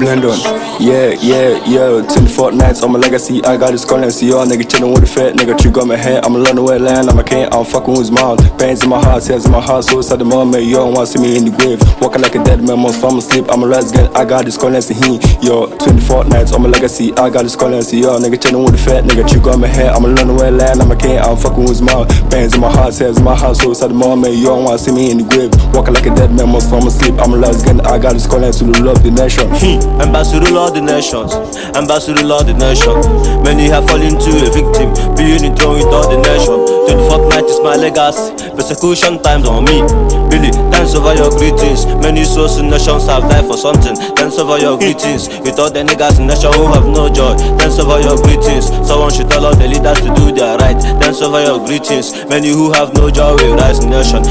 blend on. Yeah, yeah, yeah. 24 nights on my legacy. I got this currency. Y'all nigga chillin' with the fat nigga. Trick on my head. I'm a London land. I'm a king. I'm fucking with his mom. Pains in my heart, tears in my heart. So inside the moment, you don't wanna see me in the grave. Walking like a dead man, most from sleep. I'm a again. I got this calling. See He, yo, 24 nights on my legacy. I got this currency. Y'all nigga chillin' with the fat nigga. Trick on my head. I'm a London land. I'm a king. I'm fucking with his mom. Pains in my heart, tears in my heart. So inside the moment, you don't wanna see me in the grave. Walking like a dead man, most from sleep. I'm a again. I got this currency to the love the nation. He, ambassador all the nations, ambassador all the nation Many have fallen to a victim, being enthroned with all the nation. 24th night is my legacy, persecution times on me. Billy, thanks over your greetings. Many souls in nations have died for something. Thanks over your greetings. With all the niggas in nation who have no joy. Thanks over your greetings. Someone should tell all the leaders to do their right. Thanks over your greetings. Many who have no joy will rise in nation.